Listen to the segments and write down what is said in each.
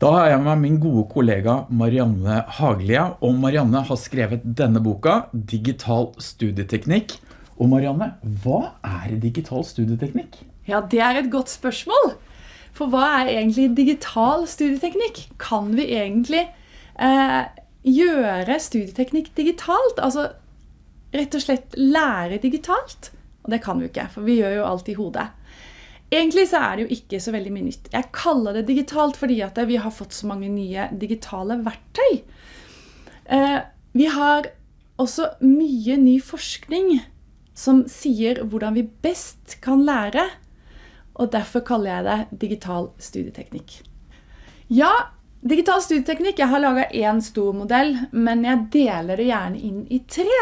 Da har jeg med min gode kollega Marianne Haglia, og Marianne har skrevet denne boka, Digital studieteknikk. Og Marianne, hva er digital studieteknikk? Ja, det er et godt spørsmål. For hva er egentlig digital studieteknikk? Kan vi egentlig eh, gjøre studieteknikk digitalt? Altså rett og slett lære digitalt? Og det kan vi ikke, for vi gjør jo alt i hodet. Egentlig så er det jo ikke så veldig mye nytt. Jeg kaller det digitalt fordi at vi har fått så mange nye digitale verktøy. Eh, vi har også mye ny forskning som sier hvordan vi best kan lære, og derfor kaller jeg det digital studieteknikk. Ja, digital studieteknikk, jeg har laget en stor modell, men jeg deler det gjerne inn i tre.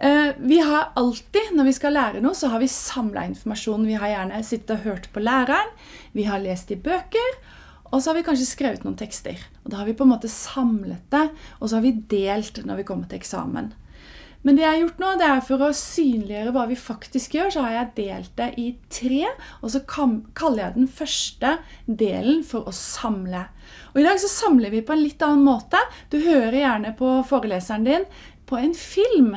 Eh, vi har alltid, når vi skal lære noe, så har vi samlet informasjon. Vi har gjerne sittet og hørt på læreren, vi har lest i bøker, og så har vi kanskje skrevet noen tekster. Og da har vi på en måte samlet det, og så har vi delt når vi kommer til eksamen. Men det jeg har gjort nå, det er for å synliggjøre hva vi faktisk gjør, så har jeg delt det i tre, og så kaller jeg den første delen for å samle. Og i dag så samler vi på en litt annen måte. Du hører gjerne på foreleseren din på en film.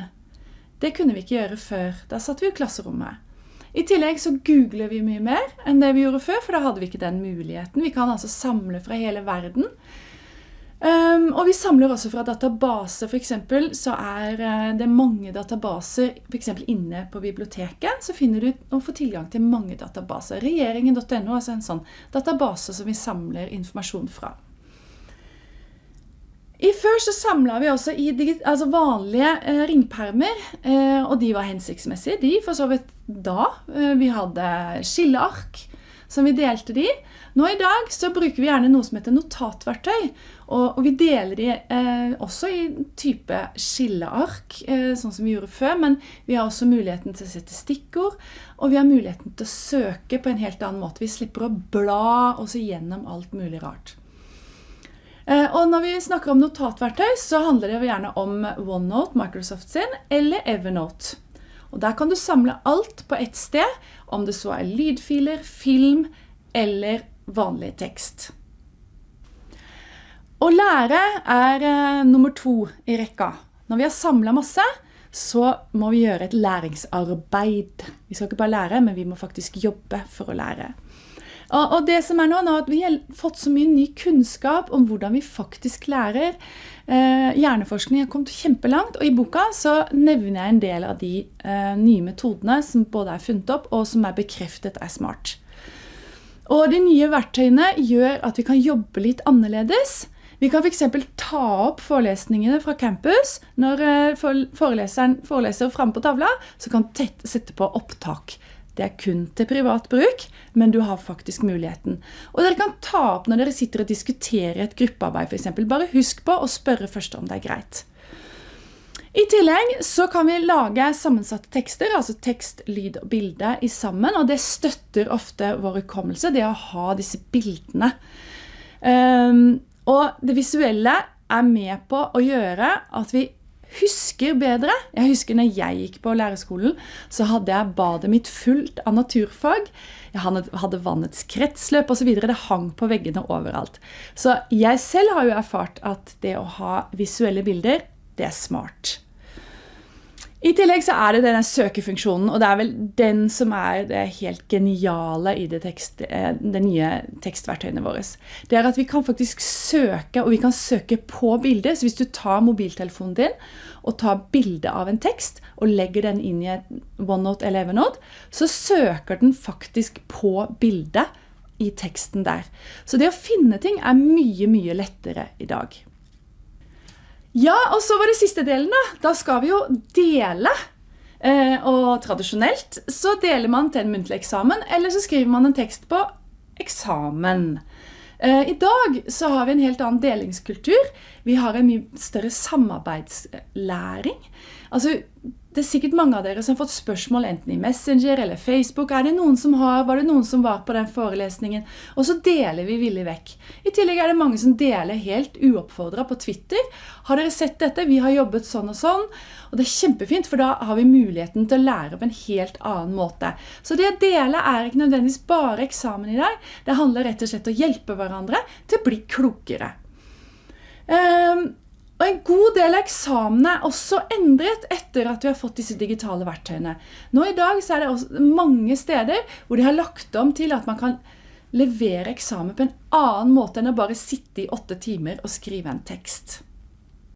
Det kunne vi ikke gjøre før. Da satt vi i klasserommet. I tillegg så googler vi mye mer enn det vi gjorde før, for da hadde vi ikke den muligheten. Vi kan altså samle fra hele verden. Um, og vi samler også fra databaser, eksempel, så er uh, det mange databaser, f.eks. inne på biblioteket, så finner du å få tilgang til mange databaser. Regjeringen.no er altså en sånn database som vi samler informasjon fra. I før så samlet vi også i altså vanlige eh, ringpermer, eh, og de var hensiktsmessige. De for så vidt da. Eh, vi hadde skilleark som vi delte de. Nå i dag så bruker vi gjerne noe som heter notatverktøy, og, og vi deler de eh, også i type skilleark, eh, sånn som vi gjorde før, men vi har også muligheten til å sette stikkord, og vi har muligheten til å søke på en helt annen måte. Vi slipper å bla oss igjennom alt mulig rart. Eh, og når vi snakker om notatverktøy, så handler det gjerne om OneNote, Microsoft sin, eller Evernote. Og der kan du samle alt på ett sted, om det så er lydfiler, film eller vanlig tekst. Å lære er uh, nummer to i rekka. Når vi har samlet masse, så må vi gjøre et læringsarbeid. Vi skal ikke bare lære, men vi må faktisk jobbe for å lære. Og, og det som er nå, nå at vi har fått så mye ny kunnskap om hvordan vi faktisk lærer. Eh, hjerneforskning har kommet kjempelangt, og i boka så nevner jeg en del av de eh, nye metodene som både er funnet opp og som er bekreftet er smart. Og de nye verktøyene gjør at vi kan jobbe litt annerledes. Vi kan f.eks. ta opp forelesningene fra campus. Når eh, foreleseren foreleser frem på tavla, så kan du sette på opptak. Det er kun til privat bruk, men du har faktisk muligheten. Og dere kan ta opp når dere sitter og diskuterer et gruppearbeid eksempel. Bare husk på å spørre først om det er greit. I tillegg så kan vi lage sammensatte tekster, altså tekst, lyd og bilde i sammen, og det støtter ofte vår hukommelse, det å ha disse bildene. Um, og det visuelle er med på å gjøre at vi husker bedre. Jeg husker når jeg gikk på lærerskolen, så hadde jeg badet mitt fullt av naturfag. Jeg hadde vannets kretsløp videre. Det hang på veggene overalt. Så jeg selv har jo erfart at det å ha visuelle bilder, det er smart. I tillegg så er det denne søkefunksjonen, og det er vel den som er det helt geniale i det, tekst, eh, det nye tekstverktøyene våre. Det er at vi kan faktisk søke, og vi kan søke på bildet. Så hvis du tar mobiltelefonen din og tar bilde av en tekst og legger den inn i et OneNote eller Evernote, så søker den faktisk på bildet i teksten der. Så det å finne ting er mye, mye lettere i dag. Ja, og så var det siste delen da. Da skal vi jo dele. Eh, og tradisjonelt så deler man til en muntlig eksamen, eller så skriver man en tekst på eksamen. Eh, I dag så har vi en helt annen delingskultur. Vi har en mye større samarbeidslæring. Altså, det er sikkert mange av dere som har fått spørsmål enten i Messenger eller Facebook. Er det noen som har, var det noen som var på den forelesningen? Og så deler vi villig vekk. I tillegg er det mange som deler helt uoppfordret på Twitter. Har dere sett dette? Vi har jobbet sånn og sånn. Og det er kjempefint, for da har vi muligheten til å lære på en helt annen måte. Så det å dele er ikke nødvendigvis bare eksamen i dag. Det handler rett og slett om å hjelpe hverandre til å bli klokere. Um, og en god del av eksamene er også endret etter at vi har fått disse digitale verktøyene. Nå i dag er det mange steder hvor de har lagt om til at man kan levere eksamen på en annen måte enn å bare sitte i åtte timer og skrive en tekst.